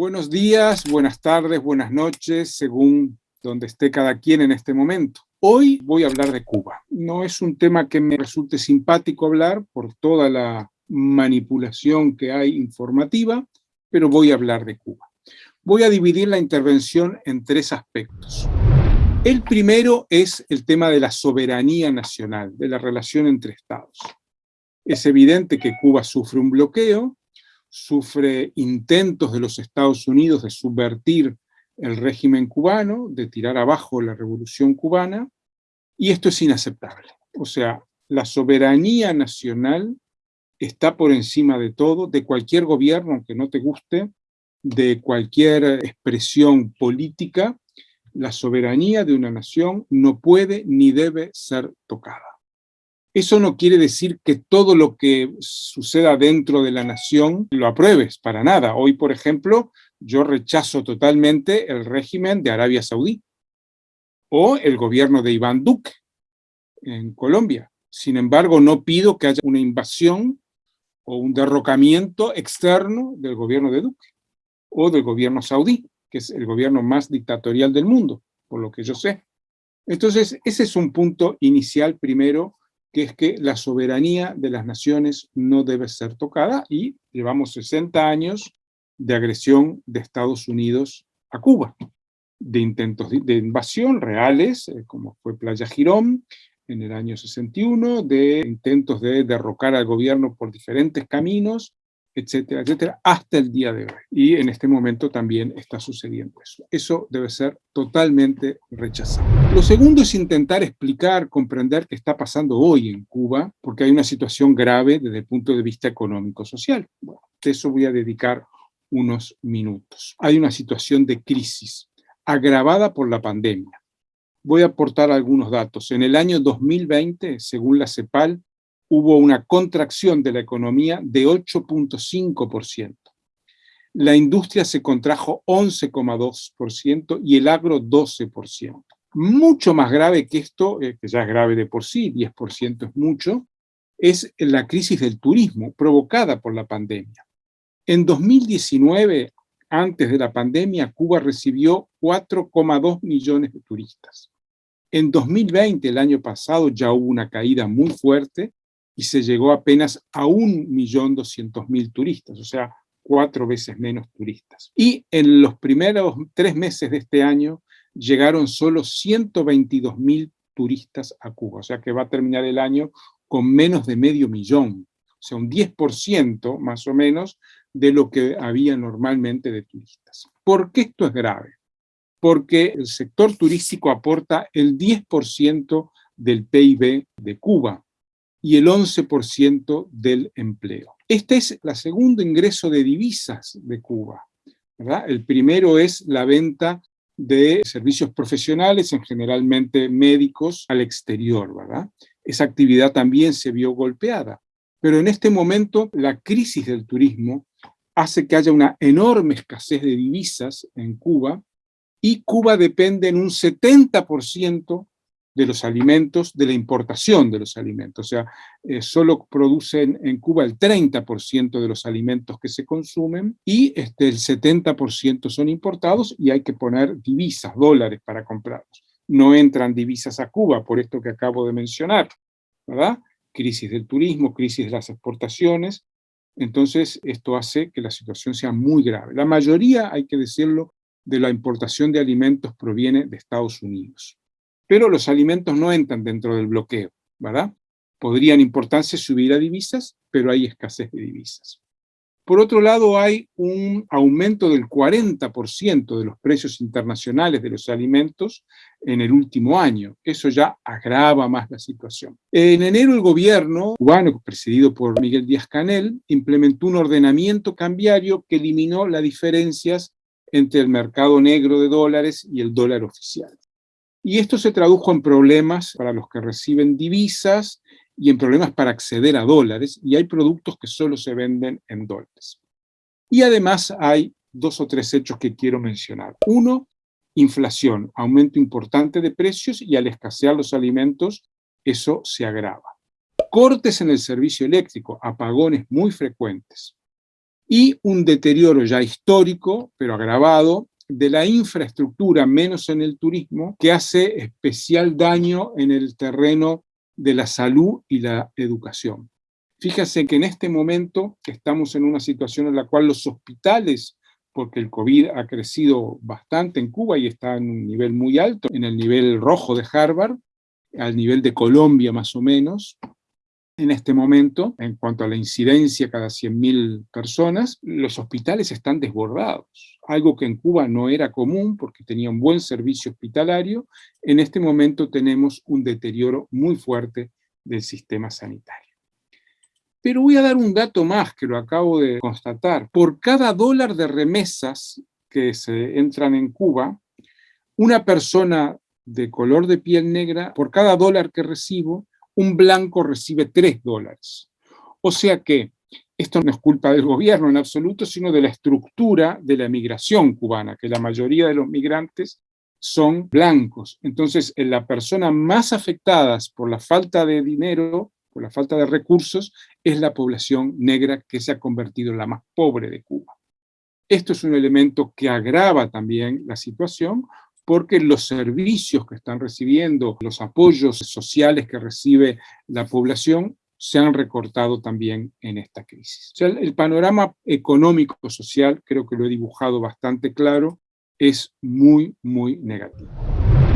Buenos días, buenas tardes, buenas noches, según donde esté cada quien en este momento. Hoy voy a hablar de Cuba. No es un tema que me resulte simpático hablar por toda la manipulación que hay informativa, pero voy a hablar de Cuba. Voy a dividir la intervención en tres aspectos. El primero es el tema de la soberanía nacional, de la relación entre estados. Es evidente que Cuba sufre un bloqueo, sufre intentos de los Estados Unidos de subvertir el régimen cubano, de tirar abajo la revolución cubana, y esto es inaceptable. O sea, la soberanía nacional está por encima de todo, de cualquier gobierno, aunque no te guste, de cualquier expresión política, la soberanía de una nación no puede ni debe ser tocada. Eso no quiere decir que todo lo que suceda dentro de la nación lo apruebes, para nada. Hoy, por ejemplo, yo rechazo totalmente el régimen de Arabia Saudí o el gobierno de Iván Duque en Colombia. Sin embargo, no pido que haya una invasión o un derrocamiento externo del gobierno de Duque o del gobierno saudí, que es el gobierno más dictatorial del mundo, por lo que yo sé. Entonces, ese es un punto inicial primero que es que la soberanía de las naciones no debe ser tocada y llevamos 60 años de agresión de Estados Unidos a Cuba, de intentos de invasión reales, eh, como fue Playa Girón en el año 61, de intentos de derrocar al gobierno por diferentes caminos, etcétera, etcétera, hasta el día de hoy. Y en este momento también está sucediendo eso. Eso debe ser totalmente rechazado. Lo segundo es intentar explicar, comprender qué está pasando hoy en Cuba, porque hay una situación grave desde el punto de vista económico-social. Bueno, eso voy a dedicar unos minutos. Hay una situación de crisis agravada por la pandemia. Voy a aportar algunos datos. En el año 2020, según la CEPAL, hubo una contracción de la economía de 8.5%. La industria se contrajo 11,2% y el agro 12%. Mucho más grave que esto, eh, que ya es grave de por sí, 10% es mucho, es la crisis del turismo provocada por la pandemia. En 2019, antes de la pandemia, Cuba recibió 4,2 millones de turistas. En 2020, el año pasado, ya hubo una caída muy fuerte y se llegó apenas a 1.200.000 turistas, o sea, cuatro veces menos turistas. Y en los primeros tres meses de este año llegaron solo 122.000 turistas a Cuba, o sea que va a terminar el año con menos de medio millón, o sea, un 10% más o menos de lo que había normalmente de turistas. ¿Por qué esto es grave? Porque el sector turístico aporta el 10% del PIB de Cuba, y el 11% del empleo. Este es el segundo ingreso de divisas de Cuba. El primero es la venta de servicios profesionales, en generalmente médicos, al exterior. ¿verdad? Esa actividad también se vio golpeada. Pero en este momento la crisis del turismo hace que haya una enorme escasez de divisas en Cuba y Cuba depende en un 70% de los alimentos, de la importación de los alimentos. O sea, eh, solo producen en Cuba el 30% de los alimentos que se consumen y este, el 70% son importados y hay que poner divisas, dólares para comprarlos. No entran divisas a Cuba, por esto que acabo de mencionar. Crisis del turismo, crisis de las exportaciones. Entonces, esto hace que la situación sea muy grave. La mayoría, hay que decirlo, de la importación de alimentos proviene de Estados Unidos pero los alimentos no entran dentro del bloqueo, ¿verdad? Podrían importarse si hubiera divisas, pero hay escasez de divisas. Por otro lado, hay un aumento del 40% de los precios internacionales de los alimentos en el último año. Eso ya agrava más la situación. En enero el gobierno cubano, presidido por Miguel Díaz-Canel, implementó un ordenamiento cambiario que eliminó las diferencias entre el mercado negro de dólares y el dólar oficial. Y esto se tradujo en problemas para los que reciben divisas y en problemas para acceder a dólares, y hay productos que solo se venden en dólares. Y además hay dos o tres hechos que quiero mencionar. Uno, inflación, aumento importante de precios y al escasear los alimentos, eso se agrava. Cortes en el servicio eléctrico, apagones muy frecuentes. y un deterioro ya histórico, pero agravado, de la infraestructura, menos en el turismo, que hace especial daño en el terreno de la salud y la educación. Fíjense que en este momento estamos en una situación en la cual los hospitales, porque el COVID ha crecido bastante en Cuba y está en un nivel muy alto, en el nivel rojo de Harvard, al nivel de Colombia más o menos, en este momento, en cuanto a la incidencia cada 100.000 personas, los hospitales están desbordados, algo que en Cuba no era común porque tenía un buen servicio hospitalario, en este momento tenemos un deterioro muy fuerte del sistema sanitario. Pero voy a dar un dato más que lo acabo de constatar. Por cada dólar de remesas que se entran en Cuba, una persona de color de piel negra, por cada dólar que recibo, un blanco recibe tres dólares. O sea que esto no es culpa del gobierno en absoluto, sino de la estructura de la migración cubana, que la mayoría de los migrantes son blancos. Entonces, la persona más afectada por la falta de dinero por la falta de recursos, es la población negra que se ha convertido en la más pobre de Cuba. Esto es un elemento que agrava también la situación porque los servicios que están recibiendo, los apoyos sociales que recibe la población, se han recortado también en esta crisis. el panorama económico-social, creo que lo he dibujado bastante claro, es muy, muy negativo.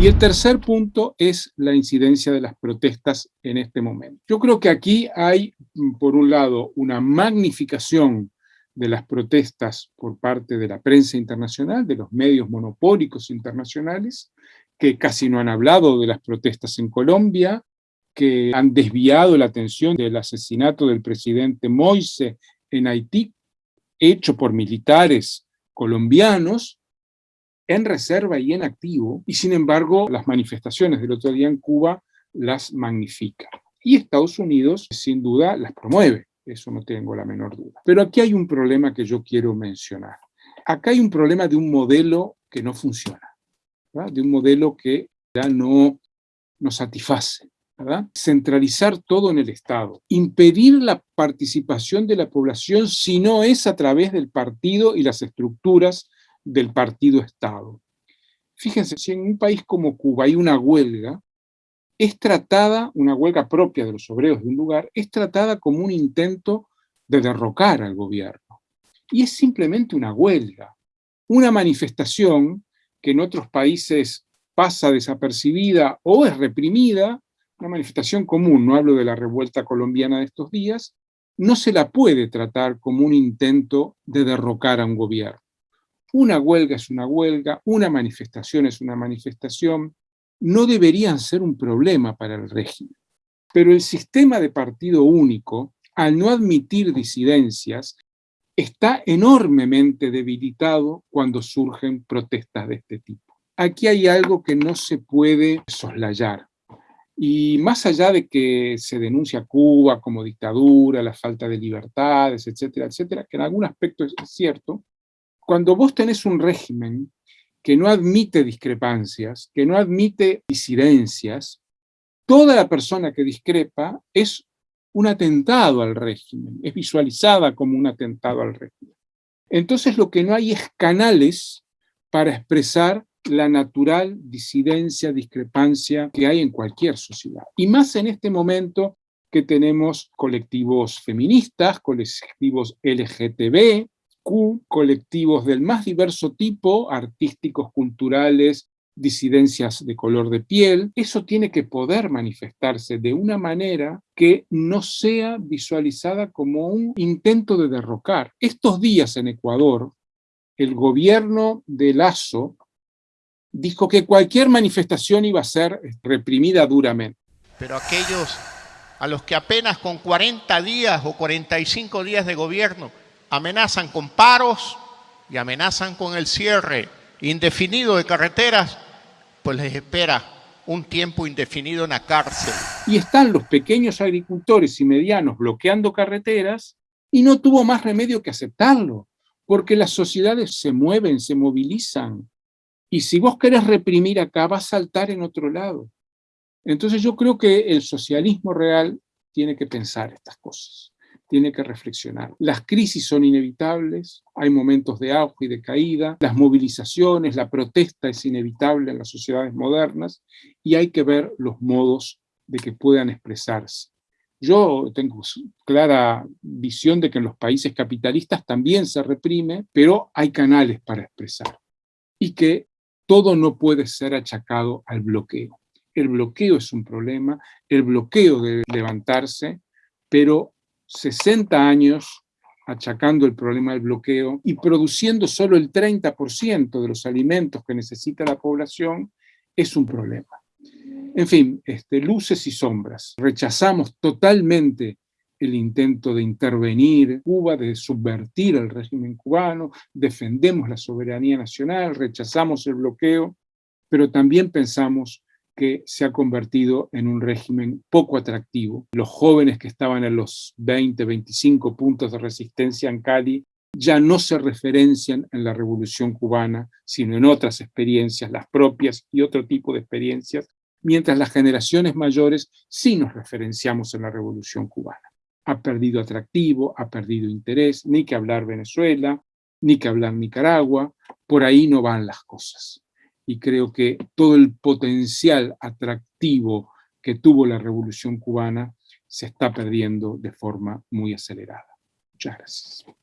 Y el tercer punto es la incidencia de las protestas en este momento. Yo creo que aquí hay, mm, por un lado, una magnificación de las protestas por parte de la prensa internacional, de los medios monopólicos internacionales, que casi no han hablado de las protestas en Colombia, que han desviado la atención del asesinato del presidente Moise en Haití, hecho por militares colombianos, en reserva y en activo, y sin embargo las manifestaciones del otro día en Cuba las magnifican. Y Estados Unidos sin duda las promueve, eso no tengo la menor duda. Pero aquí hay un problema que yo quiero mencionar. Acá hay un problema de un modelo que no funciona, de un modelo que ya no nos satisface. Centralizar todo en el Estado, impedir la participación de la población si no es a través del partido y las estructuras del partido-Estado. Fíjense, si en un país como Cuba hay una huelga, es tratada, una huelga propia de los obreros de un lugar, es tratada como un intento de derrocar al gobierno. Y es simplemente una huelga, una manifestación que en otros países pasa desapercibida o es reprimida, una manifestación común, no hablo de la revuelta colombiana de estos días, no se la puede tratar como un intento de derrocar a un gobierno. Una huelga es una huelga, una manifestación es una manifestación, no deberían ser un problema para el régimen. Pero el sistema de partido único, al no admitir disidencias, está enormemente debilitado cuando surgen protestas de este tipo. Aquí hay algo que no se puede soslayar. Y más allá de que se denuncia Cuba como dictadura, la falta de libertades, etcétera, etcétera, que en algún aspecto es cierto, cuando vos tenés un régimen que no admite discrepancias, que no admite disidencias, toda la persona que discrepa es un atentado al régimen, es visualizada como un atentado al régimen. Entonces lo que no hay es canales para expresar la natural disidencia, discrepancia que hay en cualquier sociedad. Y más en este momento que tenemos colectivos feministas, colectivos LGTB, colectivos del más diverso tipo, artísticos, culturales, disidencias de color de piel, eso tiene que poder manifestarse de una manera que no sea visualizada como un intento de derrocar. Estos días en Ecuador, el gobierno de Lazo dijo que cualquier manifestación iba a ser reprimida duramente. Pero aquellos a los que apenas con 40 días o 45 días de gobierno amenazan con paros y amenazan con el cierre indefinido de carreteras, pues les espera un tiempo indefinido en la cárcel. Y están los pequeños agricultores y medianos bloqueando carreteras y no tuvo más remedio que aceptarlo, porque las sociedades se mueven, se movilizan. Y si vos querés reprimir acá, va a saltar en otro lado. Entonces yo creo que el socialismo real tiene que pensar estas cosas tiene que reflexionar. Las crisis son inevitables, hay momentos de auge y de caída, las movilizaciones, la protesta es inevitable en las sociedades modernas y hay que ver los modos de que puedan expresarse. Yo tengo clara visión de que en los países capitalistas también se reprime, pero hay canales para expresar y que todo no puede ser achacado al bloqueo. El bloqueo es un problema, el bloqueo debe levantarse, pero 60 años achacando el problema del bloqueo y produciendo solo el 30% de los alimentos que necesita la población, es un problema. En fin, este, luces y sombras. Rechazamos totalmente el intento de intervenir Cuba, de subvertir el régimen cubano, defendemos la soberanía nacional, rechazamos el bloqueo, pero también pensamos se ha convertido en un régimen poco atractivo. Los jóvenes que estaban en los 20, 25 puntos de resistencia en Cali ya no se referencian en la revolución cubana, sino en otras experiencias, las propias y otro tipo de experiencias, mientras las generaciones mayores sí nos referenciamos en la revolución cubana. Ha perdido atractivo, ha perdido interés, ni que hablar Venezuela, ni que hablar Nicaragua, por ahí no van las cosas y creo que todo el potencial atractivo que tuvo la Revolución cubana se está perdiendo de forma muy acelerada. Muchas gracias.